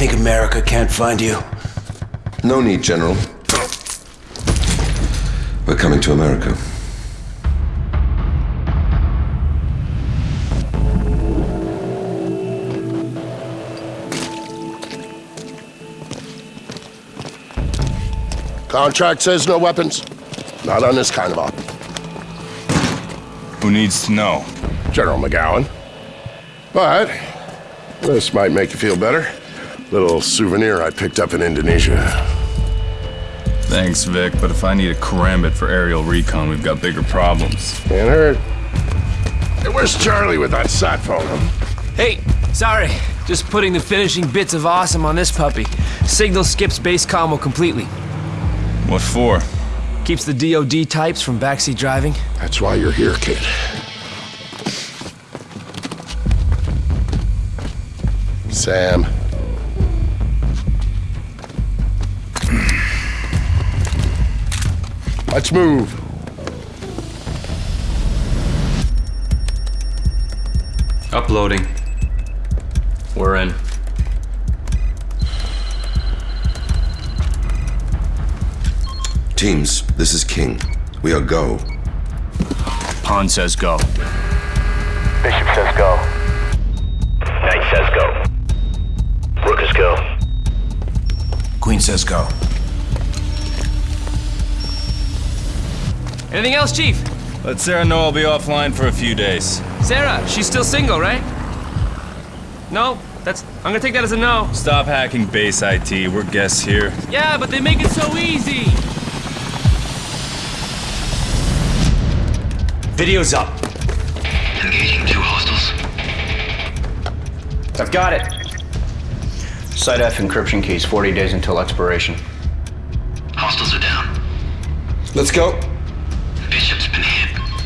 think America can't find you? No need, General. We're coming to America. Contract says no weapons. Not on this kind of op. Who needs to know? General McGowan. But this might make you feel better. Little souvenir I picked up in Indonesia. Thanks, Vic, but if I need a karambit for aerial recon, we've got bigger problems. Can't hurt. Hey, where's Charlie with that sat phone? Hey, sorry. Just putting the finishing bits of awesome on this puppy. Signal skips base combo completely. What for? Keeps the DOD types from backseat driving. That's why you're here, kid. Sam. Let's move. Uploading. We're in. Teams, this is King. We are go. Han says go. Bishop says go. Knight says go. Rook is go. Queen says go. Anything else, Chief? Let Sarah know I'll be offline for a few days. Sarah, she's still single, right? No, that's. I'm gonna take that as a no. Stop hacking base IT. We're guests here. Yeah, but they make it so easy. Video's up. Engaging two hostiles. I've got it. Site F encryption keys, 40 days until expiration. Hostiles are down. Let's go.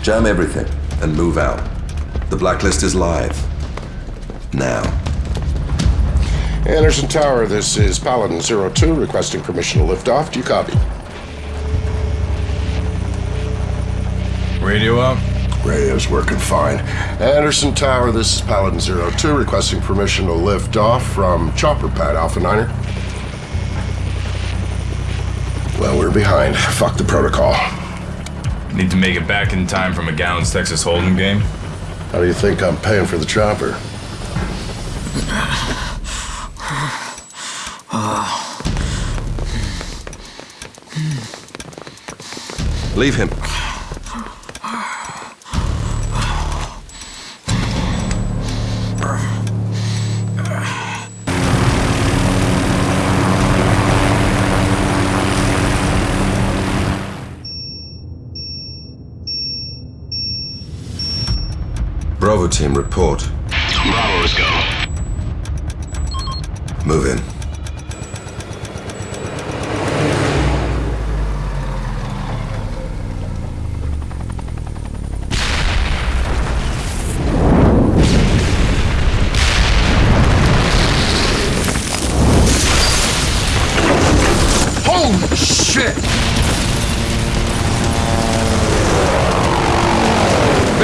Bishop's been hit. Jam everything and move out. The blacklist is live. Now. Andersen Tower, this is Paladin 02 requesting permission to lift off. Do you copy? Radio up? Radio's working fine. Andersen Tower, this is Paladin 02 requesting permission to lift off from Chopper Pad Alpha Niner. Well, we're behind. Fuck the protocol. Need to make it back in time for McGowan's Texas Hold'em game? How do you think I'm paying for the chopper? Leave him. Bravo team, report. Bravo's go. Move in.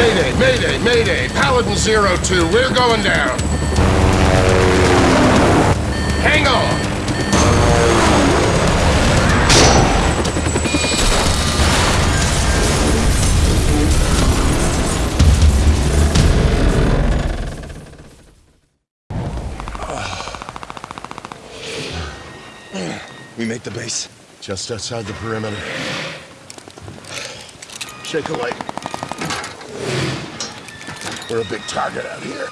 Mayday, mayday, mayday! Paladin 02, we're going down! Hang on! We make the base. Just outside the perimeter. Shake a light. We're a big target out here.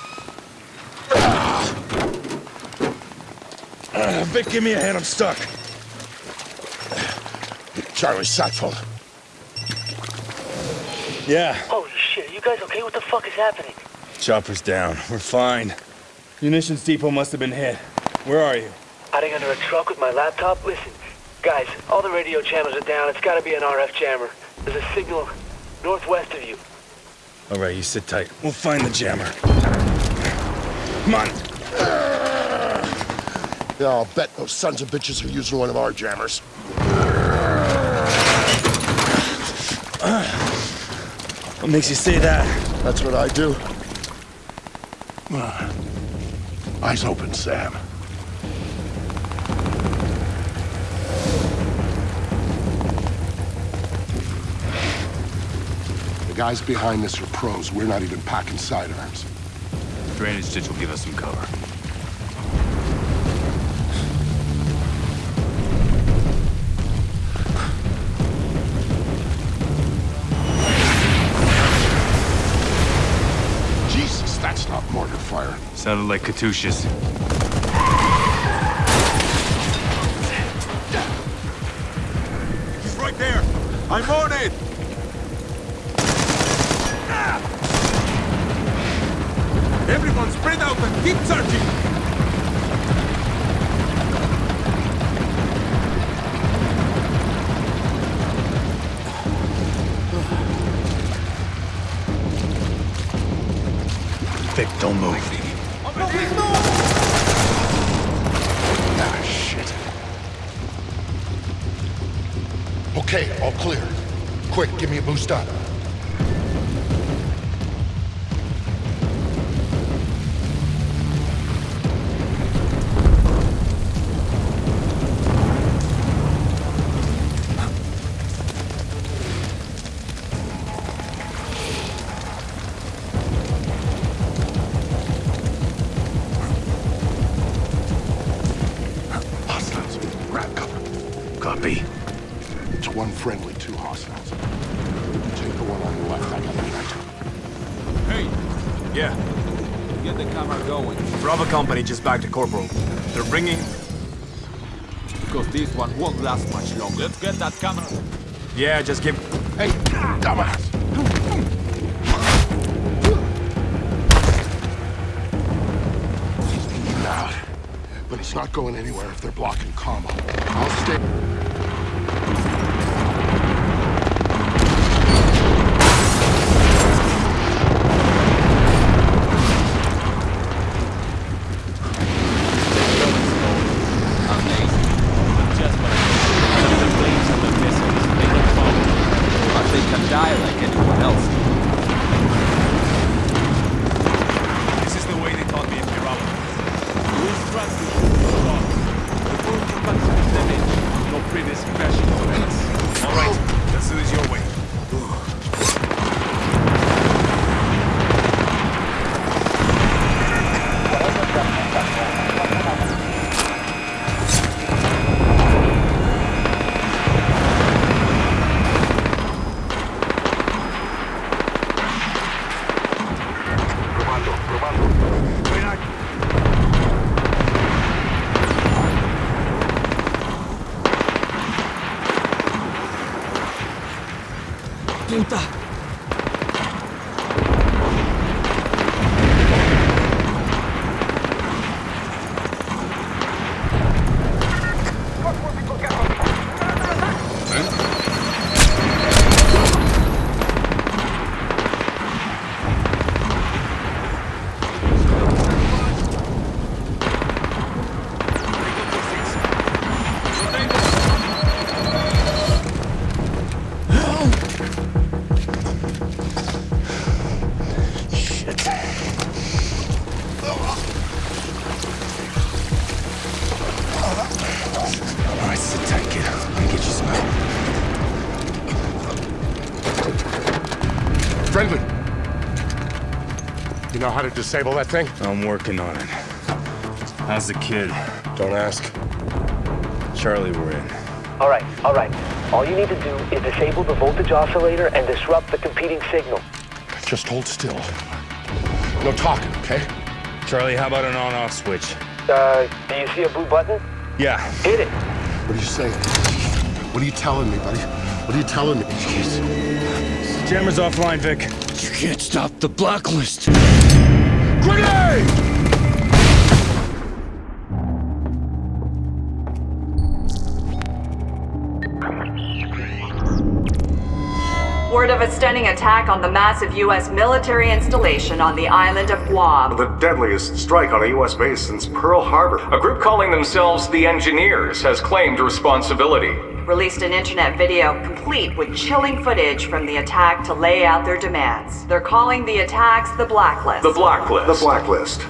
Uh, Vic, give me a hand. I'm stuck. Charlie, sat phone. Yeah, Holy shit, you guys okay? What the fuck is happening? chopper's down. We're fine. Munitions depot must have been hit. Where are you? Hiding under a truck with my laptop? Listen, guys, all the radio channels are down. It's gotta be an RF jammer. There's a signal northwest of you. All right, you sit tight. We'll find the jammer. Come on. Yeah, I'll bet those sons of bitches are using one of our jammers. What makes you say that? That's what I do. Eyes open, Sam. Guys behind this are pros. We're not even packing sidearms. Drainage ditch will give us some cover. Jesus, that's not mortar fire. Sounded like Katyusha's. Keep searching! Vic, don't move. Ah, shit. Okay, all clear. Quick, give me a boost up. Friendly, two hostiles. You take the one on the left, I got the right. Hey! Yeah. Get the camera going. Bravo Company just back to Corporal. They're bringing... Because this one won't last much longer. Let's get that camera. Yeah, just give... Hey, dumbass! He's being out. But he's not going anywhere if they're blocking combo. I'll stay... cuenta. How to disable that thing? I'm working on it. How's the kid? Don't ask. Charlie, we're in. All right, all right. All you need to do is disable the voltage oscillator and disrupt the competing signal. Just hold still. No talking, okay? Charlie, how about an on-off switch? Uh, do you see a blue button? Yeah. Hit it. What are you saying? What are you telling me, buddy? What are you telling me? Jammer's offline, Vic. You can't stop the blacklist. Word of a stunning attack on the massive U.S. military installation on the island of Guam. The deadliest strike on a U.S. base since Pearl Harbor. A group calling themselves the Engineers has claimed responsibility. Released an internet video complete with chilling footage from the attack to lay out their demands. They're calling the attacks the Blacklist. The Blacklist. The Blacklist.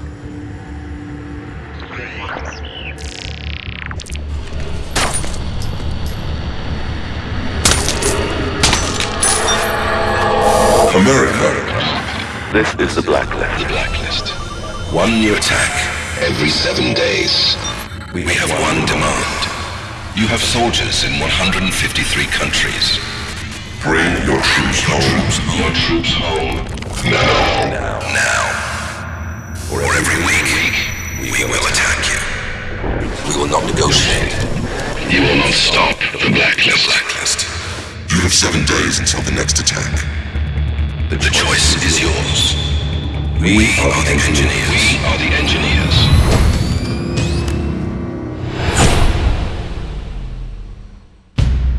America. This is the Blacklist. The Blacklist. One new attack every seven days. We, we have one demand. You have soldiers in 153 countries. Bring your troops home. Your troops home. Now. Now. Now. Or every week, we will attack you. We will not negotiate. You will not stop the Blacklist. The Blacklist. You have seven days until the next attack. The choice is yours. We, we are, are the engineers. We are the engineers.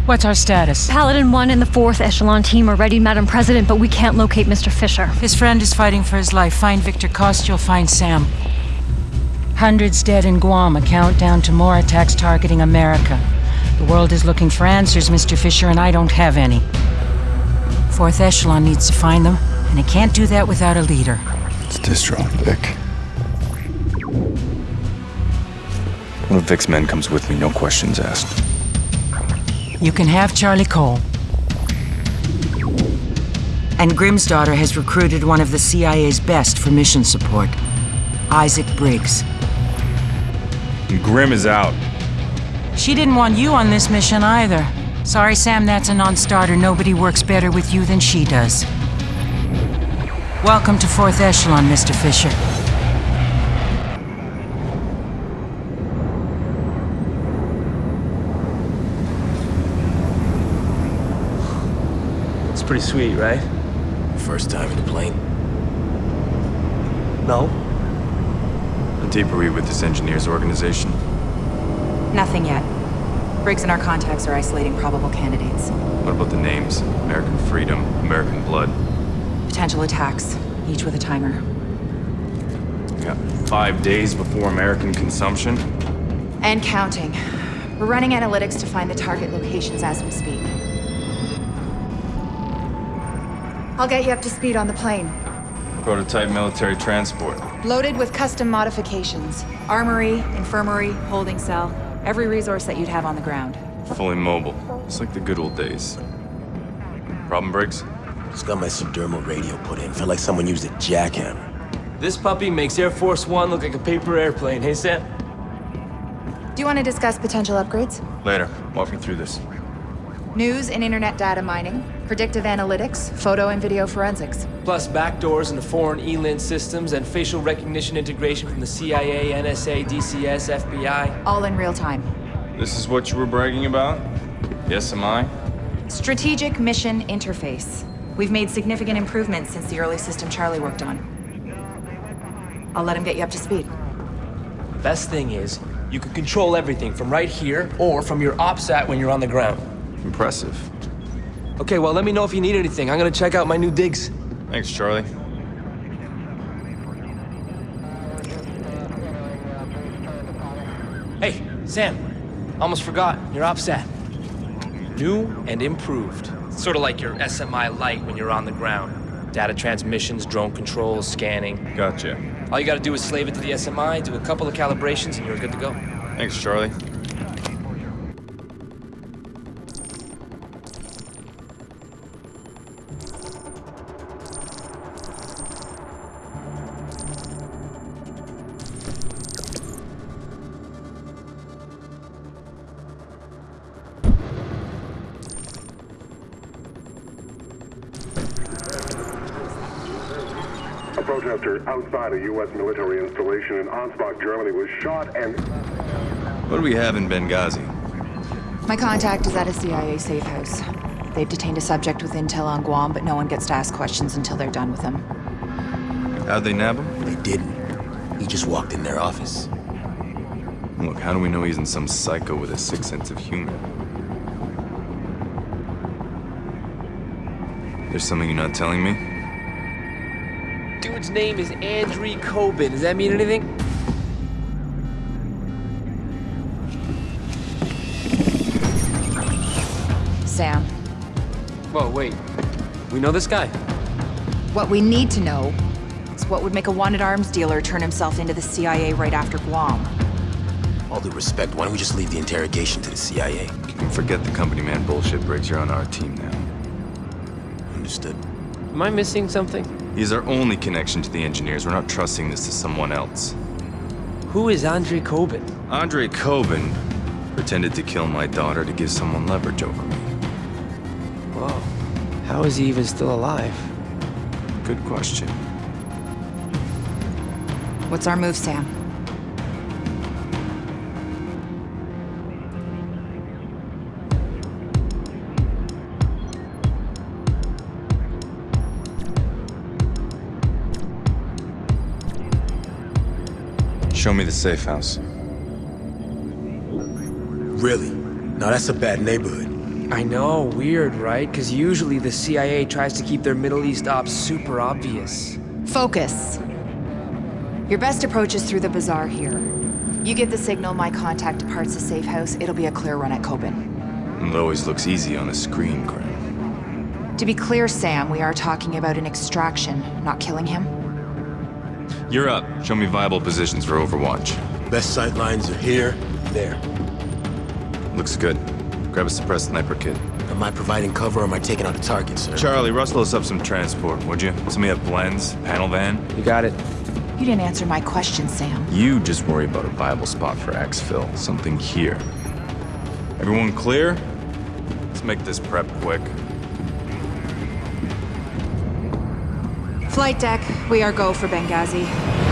What's our status? Paladin 1 and the 4th Echelon team are ready, Madam President, but we can't locate Mr. Fisher. His friend is fighting for his life. Find Victor Coste, you'll find Sam. Hundreds dead in Guam, a countdown to more attacks targeting America. The world is looking for answers, Mr. Fisher, and I don't have any. Fourth Echelon needs to find them, and it can't do that without a leader. It's Distro, Vic. One of Vic's men comes with me, no questions asked. You can have Charlie Cole. And Grimsdottir has recruited one of the CIA's best for mission support, Isaac Briggs. Grimm is out. She didn't want you on this mission either. Sorry, Sam, that's a non-starter. Nobody works better with you than she does. Welcome to Fourth Echelon, Mr. Fisher. Pretty sweet, right? First time in a plane? No. How deep are we with this engineers organization? Nothing yet. Briggs and our contacts are isolating probable candidates. What about the names? American Freedom, American Blood. Potential attacks, each with a timer. We got five days before American consumption. And counting. We're running analytics to find the target locations as we speak. I'll get you up to speed on the plane. Prototype military transport. Loaded with custom modifications. Armory, infirmary, holding cell. Every resource that you'd have on the ground. Fully mobile. It's like the good old days. Problem, Briggs? Just got my subdermal radio put in. Felt like someone used a jackhammer. This puppy makes Air Force One look like a paper airplane, hey Sam? Do you want to discuss potential upgrades? Later. Walk me through this. News and internet data mining, predictive analytics, photo and video forensics. Plus backdoors into foreign ELINT systems and facial recognition integration from the CIA, NSA, DCS, FBI. All in real time. This is what you were bragging about? Yes, SMI? Strategic Mission Interface. We've made significant improvements since the early system Charlie worked on. I'll let him get you up to speed. Best thing is, you can control everything from right here or from your OPSAT when you're on the ground. Impressive. Okay, well, let me know if you need anything. I'm gonna check out my new digs. Thanks, Charlie. Hey, Sam. Almost forgot. Your OPSAT. New and improved. Sort of like your SMI Lite when you're on the ground. Data transmissions, drone controls, scanning. Gotcha. All you gotta do is slave it to the SMI, do a couple of calibrations, and you're good to go. Thanks, Charlie. Protester outside a U.S. military installation in Ansbach, Germany was shot and... What do we have in Benghazi? My contact is at a CIA safe house. They've detained a subject with intel on Guam, but no one gets to ask questions until they're done with him. How'd they nab him? They didn't. He just walked in their office. Look, how do we know he isn't some psycho with a sick sense of humor? There's something you're not telling me? Dude's name is Andrei Kobin. Does that mean anything? Sam, Whoa, wait. We know this guy? what we need to know is what would make a wanted arms dealer turn himself into the CIA right after Guam. All due respect, why don't we just leave the interrogation to the CIA? You can forget the company man bullshit, Briggs. You're on our team now. Understood. Am I missing something? He's our only connection to the engineers. We're not trusting this to someone else. Who is Andre Kobin? Andre Kobin pretended to kill my daughter to give someone leverage over me. Whoa. How is he even still alive? Good question. What's our move, Sam? Show me the safe house. Really? Now that's a bad neighborhood. I know, weird, right? Because usually the CIA tries to keep their Middle East ops super obvious. Focus. Your best approach is through the bazaar here. You give the signal my contact departs the safe house, it'll be a clear run at Kobin. It always looks easy on a screen, Grim. To be clear, Sam, we are talking about an extraction, not killing him. You're up. Show me viable positions for Overwatch. Best sight lines are here, there. Looks good. Grab a suppressed sniper kit. Am I providing cover or am I taking out a target, sir? Charlie, rustle us up some transport, would you? Somebody have blends, panel van? You got it. You didn't answer my question, Sam. You just worry about a viable spot for exfil. Something here. Everyone clear? Let's make this prep quick. Flight deck, we are go for Benghazi.